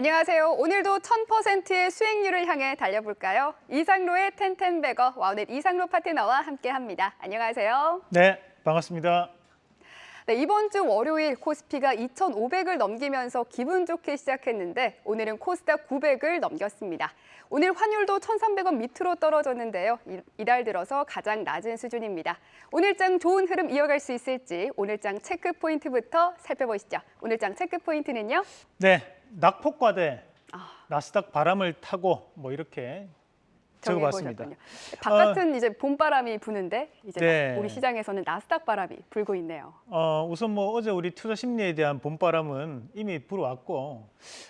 안녕하세요. 오늘도 1000%의 수익률을 향해 달려볼까요? 이상로의 텐텐베거 와우넷 이상로 파트너와 함께합니다. 안녕하세요. 네, 반갑습니다. 네, 이번 주 월요일 코스피가 2,500을 넘기면서 기분 좋게 시작했는데 오늘은 코스닥 900을 넘겼습니다. 오늘 환율도 1,300원 밑으로 떨어졌는데요. 이- 이달 들어서 가장 낮은 수준입니다. 오늘장 좋은 흐름 이어갈 수 있을지 오늘장 체크 포인트부터 살펴보시죠. 오늘장 체크 포인트는요. 네, 낙폭과대 아. 나스닥 바람을 타고 뭐 이렇게 정해보셨군요. 바깥은 이제 봄바람이 부는데 이제 네. 우리 시장에서는 나스닥 바람이 불고 있네요. 어, 우선 뭐 어제 우리 투자 심리에 대한 봄바람은 이미 불어왔고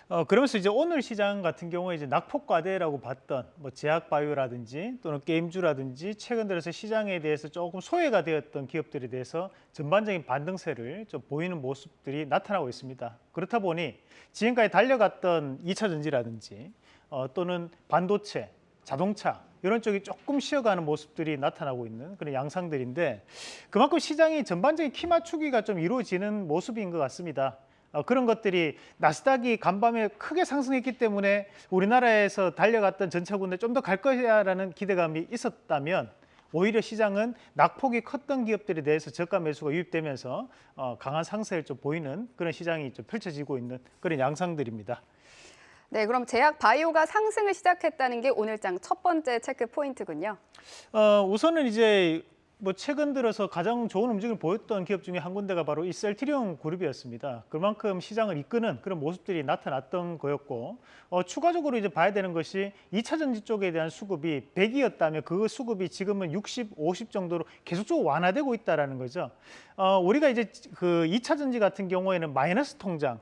어, 그러면서 이제 오늘 시장 같은 경우에 이제 낙폭과대라고 봤던 뭐 제약바이오라든지 또는 게임주라든지 최근 들어서 시장에 대해서 조금 소외가 되었던 기업들에 대해서 전반적인 반등세를 좀 보이는 모습들이 나타나고 있습니다. 그렇다 보니 지금까지 달려갔던 2차 전지라든지 어, 또는 반도체, 자동차 이런 쪽이 조금 쉬어가는 모습들이 나타나고 있는 그런 양상들인데 그만큼 시장이 전반적인 키 맞추기가 좀 이루어지는 모습인 것 같습니다. 어, 그런 것들이 나스닥이 간밤에 크게 상승했기 때문에 우리나라에서 달려갔던 전차군에 좀 더 갈 거야라는 기대감이 있었다면 오히려 시장은 낙폭이 컸던 기업들에 대해서 저가 매수가 유입되면서 어, 강한 상세를 좀 보이는 그런 시장이 좀 펼쳐지고 있는 그런 양상들입니다. 네, 그럼 제약 바이오가 상승을 시작했다는 게 오늘장 첫 번째 체크 포인트군요. 어, 우선은 이제 뭐 최근 들어서 가장 좋은 움직임을 보였던 기업 중에 한 군데가 바로 이 셀트리온 그룹이었습니다. 그만큼 시장을 이끄는 그런 모습들이 나타났던 거였고 어, 추가적으로 이제 봐야 되는 것이 2차 전지 쪽에 대한 수급이 100이었다면 그 수급이 지금은 60, 50 정도로 계속적으로 완화되고 있다라는 거죠. 어, 우리가 이제 그 2차 전지 같은 경우에는 마이너스 통장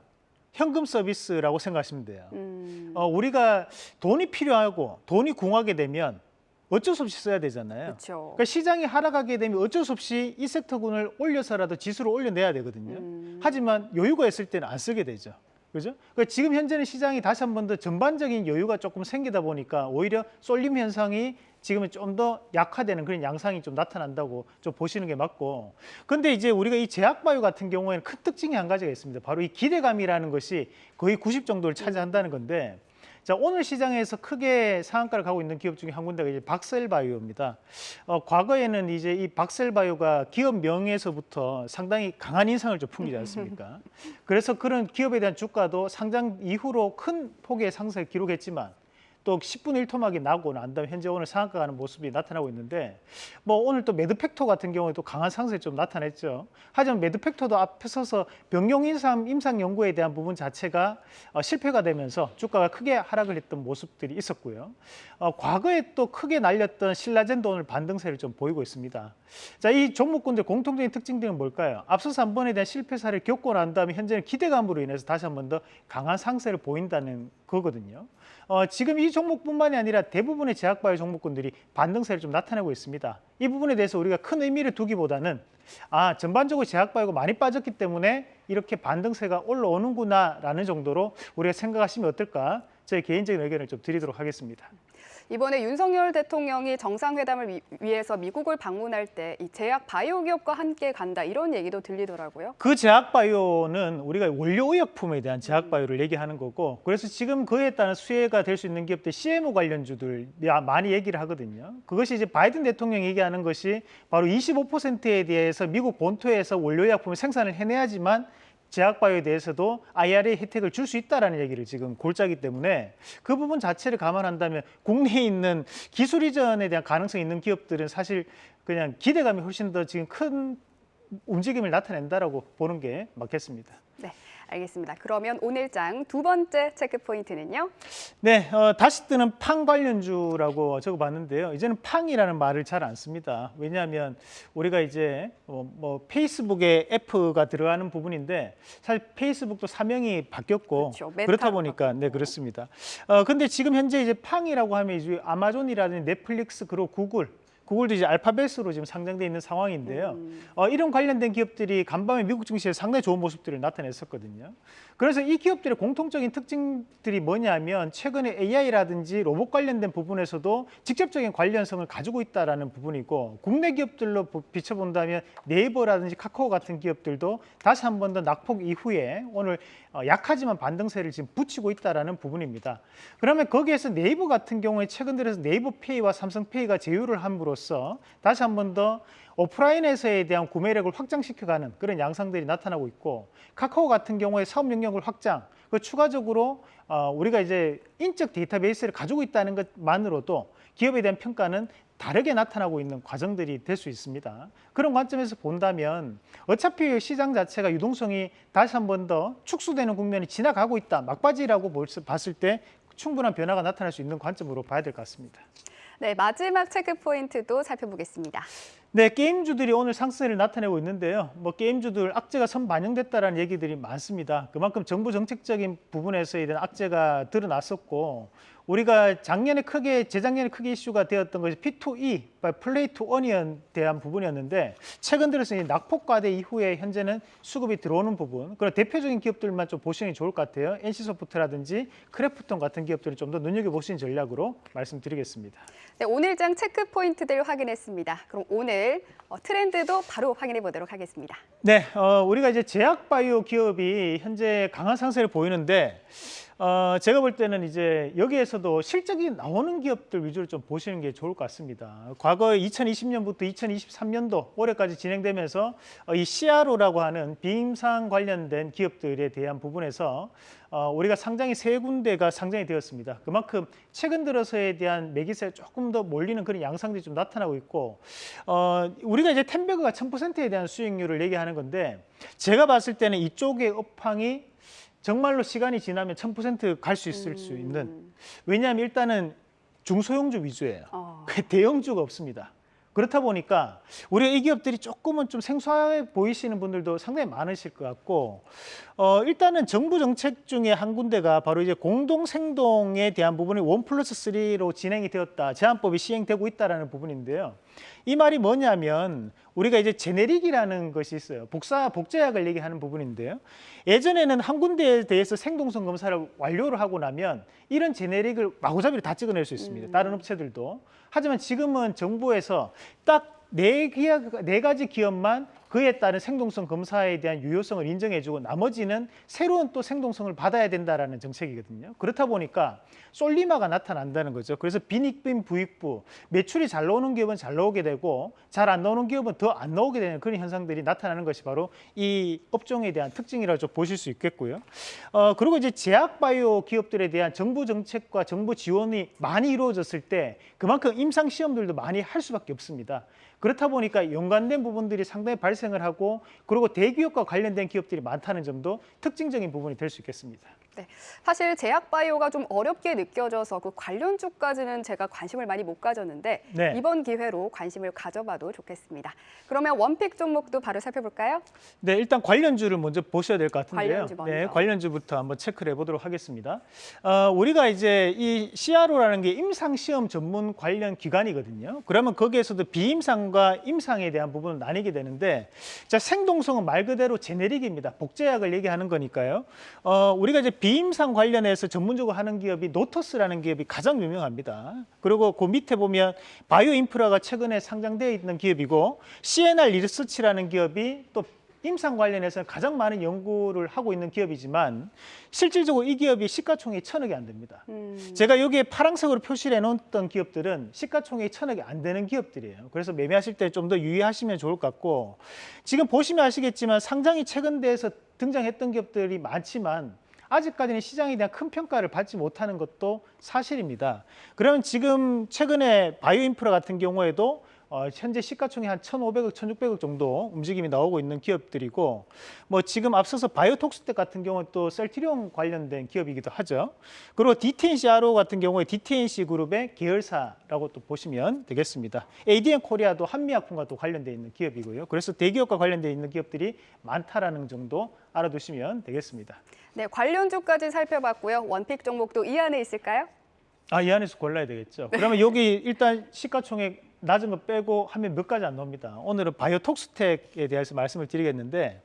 현금 서비스라고 생각하시면 돼요. 음, 어, 우리가 돈이 필요하고 돈이 궁하게 되면 어쩔 수 없이 써야 되잖아요. 그렇죠. 그러니까 시장이 하락하게 되면 어쩔 수 없이 이 섹터군을 올려서라도 지수를 올려내야 되거든요. 음. 하지만 여유가 있을 때는 안 쓰게 되죠. 그죠? 그러니까 지금 현재는 시장이 다시 한 번 더 전반적인 여유가 조금 생기다 보니까 오히려 쏠림 현상이 지금은 좀 더 약화되는 그런 양상이 좀 나타난다고 좀 보시는 게 맞고. 근데 이제 우리가 이 제약바이오 같은 경우에는 큰 특징이 한 가지가 있습니다. 바로 이 기대감이라는 것이 거의 90 정도를 차지한다는 건데 자, 오늘 시장에서 크게 상한가를 가고 있는 기업 중에 한 군데가 이제 박셀바이오입니다. 어, 과거에는 이제 이 박셀바이오가 기업 명에서부터 상당히 강한 인상을 좀 풍기지 않습니까? 그래서 그런 기업에 대한 주가도 상장 이후로 큰 폭의 상승을 기록했지만 또 10분의 1토막이 나고 난 다음에 현재 오늘 상한가 가는 모습이 나타나고 있는데 뭐 오늘 또 매드팩토 같은 경우에도 강한 상승이 좀 나타냈죠. 하지만 매드팩토도 앞에 서서 병용 임상, 임상 연구에 대한 부분 자체가 어, 실패가 되면서 주가가 크게 하락을 했던 모습들이 있었고요. 어, 과거에 또 크게 날렸던 신라젠도 오늘 반등세를 좀 보이고 있습니다. 자, 이 종목군들 공통적인 특징들은 뭘까요? 앞서서 한 번에 대한 실패 사를 겪고 난 다음에 현재는 기대감으로 인해서 다시 한 번 더 강한 상세를 보인다는 거거든요. 어, 지금 이 종목뿐만이 아니라 대부분의 제약바이오 종목군들이 반등세를 좀 나타내고 있습니다. 이 부분에 대해서 우리가 큰 의미를 두기보다는 아 전반적으로 제약바이오가 많이 빠졌기 때문에 이렇게 반등세가 올라오는구나라는 정도로 우리가 생각하시면 어떨까 제 개인적인 의견을 좀 드리도록 하겠습니다. 이번에 윤석열 대통령이 정상회담을 위, 위해서 미국을 방문할 때 이 제약 바이오 기업과 함께 간다 이런 얘기도 들리더라고요. 그 제약 바이오는 우리가 원료의약품에 대한 제약 바이오를 얘기하는 거고 그래서 지금 그에 따른 수혜가 될 수 있는 기업들 CMO 관련주들 많이 얘기를 하거든요. 그것이 이제 바이든 대통령이 얘기하는 것이 바로 25%에 대해서 미국 본토에서 원료의약품을 생산을 해내야지만 제약바이오에 대해서도 IRA 혜택을 줄 수 있다라는 얘기를 지금 골짜기 때문에 그 부분 자체를 감안한다면 국내에 있는 기술 이전에 대한 가능성이 있는 기업들은 사실 그냥 기대감이 훨씬 더 지금 큰 움직임을 나타낸다라고 보는 게 맞겠습니다. 네, 알겠습니다. 그러면 오늘 장 두 번째 체크 포인트는요. 네, 어, 다시 뜨는 팡 관련주라고 적어봤는데요. 이제는 팡이라는 말을 잘 안 씁니다. 왜냐하면 우리가 이제 어, 뭐 페이스북에 F가 들어가는 부분인데 사실 페이스북도 사명이 바뀌었고 그렇죠. 그렇다 보니까 네 그렇습니다. 어, 근데 지금 현재 이제 팡이라고 하면 이제 아마존이라든지 넷플릭스 그리고 구글 구글도 이제 알파벳으로 지금 상장돼 있는 상황인데요. 음. 어, 이런 관련된 기업들이 간밤에 미국 증시에 상당히 좋은 모습들을 나타냈었거든요. 그래서 이 기업들의 공통적인 특징들이 뭐냐면 최근에 AI라든지 로봇 관련된 부분에서도 직접적인 관련성을 가지고 있다라는 부분이고 국내 기업들로 보- 비춰본다면 네이버라든지 카카오 같은 기업들도 다시 한 번 더 낙폭 이후에 오늘 어, 약하지만 반등세를 지금 붙이고 있다라는 부분입니다. 그러면 거기에서 네이버 같은 경우에 최근 들어서 네이버 페이와 삼성페이가 제휴를 함으로써 다시 한 번 더 오프라인에서에 대한 구매력을 확장시켜가는 그런 양상들이 나타나고 있고 카카오 같은 경우에 사업 영역을 확장, 그 추가적으로 어, 우리가 이제 인적 데이터베이스를 가지고 있다는 것만으로도 기업에 대한 평가는 다르게 나타나고 있는 과정들이 될 수 있습니다. 그런 관점에서 본다면 어차피 시장 자체가 유동성이 다시 한 번 더 축소되는 국면이 지나가고 있다. 막바지라고 봤을 때 충분한 변화가 나타날 수 있는 관점으로 봐야 될 것 같습니다. 네, 마지막 체크 포인트도 살펴보겠습니다. 네, 게임주들이 오늘 상승을 나타내고 있는데요. 뭐 게임주들 악재가 선 반영됐다라는 얘기들이 많습니다. 그만큼 정부 정책적인 부분에서에 대한 악재가 드러났었고 우리가 작년에 크게 재작년에 크게 이슈가 되었던 것이 P2E, play to earn에 대한 부분이었는데 최근 들어서 이 낙폭과대 이후에 현재는 수급이 들어오는 부분 그런 대표적인 기업들만 좀 보시는 게 좋을 것 같아요. NC소프트라든지 크래프톤 같은 기업들을 좀 더 눈여겨보시는 전략으로 말씀드리겠습니다. 네, 오늘장 체크 포인트들 확인했습니다. 그럼 오늘 어, 트렌드도 바로 확인해 보도록 하겠습니다. 네, 어, 우리가 이제 제약바이오 기업이 현재 강한 상세를 보이는데 어, 제가 볼 때는 이제 여기에서도 실적이 나오는 기업들 위주로 좀 보시는 게 좋을 것 같습니다. 과거 2020년부터 2023년도 올해까지 진행되면서 어, 이 CRO라고 하는 비임상 관련된 기업들에 대한 부분에서 어, 우리가 상장이 세 군데가 상장이 되었습니다. 그만큼 최근 들어서에 대한 매기세 조금 더 몰리는 그런 양상들이 좀 나타나고 있고 어, 우리가 이제 텐베그가 1000%에 대한 수익률을 얘기하는 건데 제가 봤을 때는 이쪽의 업황이 정말로 시간이 지나면 1000%갈 수 있을 수 있는 음, 왜냐하면 일단은 중소형주 위주예요. 어, 그 대형주가 없습니다. 그렇다 보니까 우리가 이 기업들이 조금은 좀 생소하게 보이시는 분들도 상당히 많으실 것 같고 어, 일단은 정부 정책 중에 한 군데가 바로 이제 공동 생동에 대한 부분이 원 플러스 쓰리로 진행이 되었다. 제한법이 시행되고 있다라는 부분인데요. 이 말이 뭐냐면 우리가 이제 제네릭이라는 것이 있어요. 복사 복제약을 얘기하는 부분인데요. 예전에는 한 군데에 대해서 생동성 검사를 완료를 하고 나면 이런 제네릭을 마구잡이로 다 찍어낼 수 있습니다. 다른 업체들도. 하지만 지금은 정부에서 딱 네 기업, 네 가지 기업만 그에 따른 생동성 검사에 대한 유효성을 인정해주고 나머지는 새로운 또 생동성을 받아야 된다라는 정책이거든요. 그렇다 보니까 솔리마가 나타난다는 거죠. 그래서 빈익빈 부익부 매출이 잘 나오는 기업은 잘 나오게 되고 잘 안 나오는 기업은 더 안 나오게 되는 그런 현상들이 나타나는 것이 바로 이 업종에 대한 특징이라고 좀 보실 수 있겠고요. 어, 그리고 이제 제약 바이오 기업들에 대한 정부 정책과 정부 지원이 많이 이루어졌을 때 그만큼 임상 시험들도 많이 할 수밖에 없습니다. 그렇다 보니까 연관된 부분들이 상당히 발생을 하고 그리고 대기업과 관련된 기업들이 많다는 점도 특징적인 부분이 될 수 있겠습니다. 네, 사실 제약 바이오가 좀 어렵게 느껴져서 그 관련주까지는 제가 관심을 많이 못 가졌는데 네. 이번 기회로 관심을 가져봐도 좋겠습니다. 그러면 원픽 종목도 바로 살펴볼까요? 네, 일단 관련주를 먼저 보셔야 될 것 같은데요. 관련주 먼저. 네, 관련주부터 한번 체크를 해보도록 하겠습니다. 어, 우리가 이제 이 CRO라는 게 임상 시험 전문 관련 기관이거든요. 그러면 거기에서도 비임상과 임상에 대한 부분은 나뉘게 되는데, 자 생동성은 말 그대로 제네릭입니다. 복제약을 얘기하는 거니까요. 어, 우리가 이제 비임상 관련해서 전문적으로 하는 기업이 노터스라는 기업이 가장 유명합니다. 그리고 그 밑에 보면 바이오 인프라가 최근에 상장되어 있는 기업이고 CNR 리서치라는 기업이 또 임상 관련해서는 가장 많은 연구를 하고 있는 기업이지만 실질적으로 이 기업이 시가총액이 천억이 안 됩니다. 음, 제가 여기에 파란색으로 표시를 해놓았던 기업들은 시가총액이 천억이 안 되는 기업들이에요. 그래서 매매하실 때 좀 더 유의하시면 좋을 것 같고 지금 보시면 아시겠지만 상장이 최근 대해서 등장했던 기업들이 많지만 아직까지는 시장에 대한 큰 평가를 받지 못하는 것도 사실입니다. 그러면 지금 최근에 바이오 인프라 같은 경우에도 어, 현재 시가총액 한 1,500억, 1,600억 정도 움직임이 나오고 있는 기업들이고 뭐 지금 앞서서 바이오톡스텍 같은 경우는 또 셀트리온 관련된 기업이기도 하죠. 그리고 DTNCRO 같은 경우에 DTNC 그룹의 계열사라고 또 보시면 되겠습니다. ADN 코리아도 한미약품과 또 관련돼 있는 기업이고요. 그래서 대기업과 관련돼 있는 기업들이 많다라는 정도 알아두시면 되겠습니다. 네, 관련주까지 살펴봤고요. 원픽 종목도 이 안에 있을까요? 아, 이 안에서 골라야 되겠죠. 그러면 여기 일단 시가총액 낮은 거 빼고 하면 몇 가지 안 나옵니다. 오늘은 바이오톡스텍에 대해서 말씀을 드리겠는데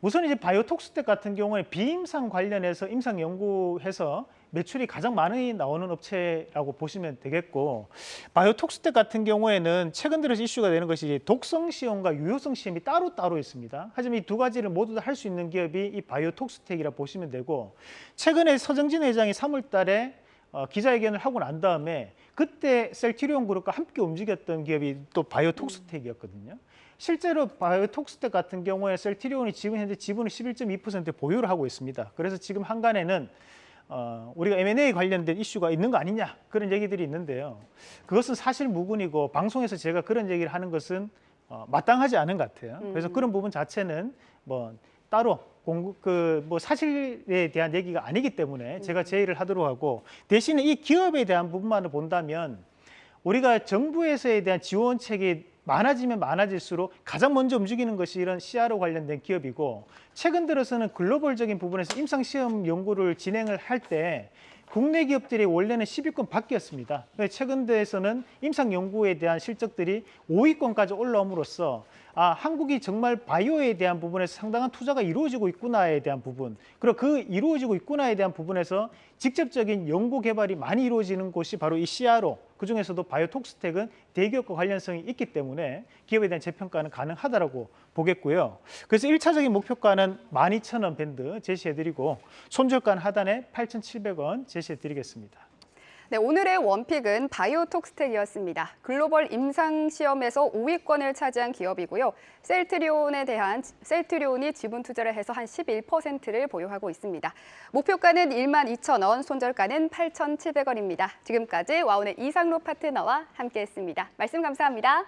우선 이제 바이오톡스텍 같은 경우에 비임상 관련해서 임상 연구해서 매출이 가장 많이 나오는 업체라고 보시면 되겠고 바이오톡스텍 같은 경우에는 최근 들어서 이슈가 되는 것이 독성 시험과 유효성 시험이 따로 따로 있습니다. 하지만 이 두 가지를 모두 다 할 수 있는 기업이 이 바이오톡스텍이라 보시면 되고 최근에 서정진 회장이 3월 달에 어, 기자회견을 하고 난 다음에 그때 셀티리온 그룹과 함께 움직였던 기업이 또 바이오톡스텍이었거든요. 실제로 바이오톡스텍 같은 경우에 셀티리온이 지금 현재 지분을 11.2% 보유를 하고 있습니다. 그래서 지금 한간에는 어, 우리가 M&A 관련된 이슈가 있는 거 아니냐 그런 얘기들이 있는데요. 그것은 사실 무근이고 방송에서 제가 그런 얘기를 하는 것은 어, 마땅하지 않은 것 같아요. 그래서 음. 그런 부분 자체는 뭐 따로 공급 그뭐 사실에 대한 얘기가 아니기 때문에 제가 제의를 하도록 하고 대신에 이 기업에 대한 부분만을 본다면 우리가 정부에서에 대한 지원책이 많아지면 많아질수록 가장 먼저 움직이는 것이 이런 CRO 관련된 기업이고 최근 들어서는 글로벌적인 부분에서 임상 시험 연구를 진행을 할 때 국내 기업들이 원래는 10위권 밖이었습니다. 최근 대에서는 임상 연구에 대한 실적들이 5위권까지 올라옴으로써 아, 한국이 정말 바이오에 대한 부분에서 상당한 투자가 이루어지고 있구나에 대한 부분, 그리고 그 이루어지고 있구나에 대한 부분에서 직접적인 연구 개발이 많이 이루어지는 곳이 바로 이 CRO, 그 중에서도 바이오톡스텍은 대기업과 관련성이 있기 때문에 기업에 대한 재평가는 가능하다라고 보겠고요. 그래서 일차적인 목표가는 12,000원 밴드 제시해드리고 손절가는 하단에 8,700원 제시해드리겠습니다. 네, 오늘의 원픽은 바이오톡스텍이었습니다. 글로벌 임상 시험에서 5위권을 차지한 기업이고요. 셀트리온에 대한 셀트리온이 지분 투자를 해서 한 11%를 보유하고 있습니다. 목표가는 1만 2천 원, 손절가는 8,700원입니다. 지금까지 와운의 이상로 파트너와 함께했습니다. 말씀 감사합니다.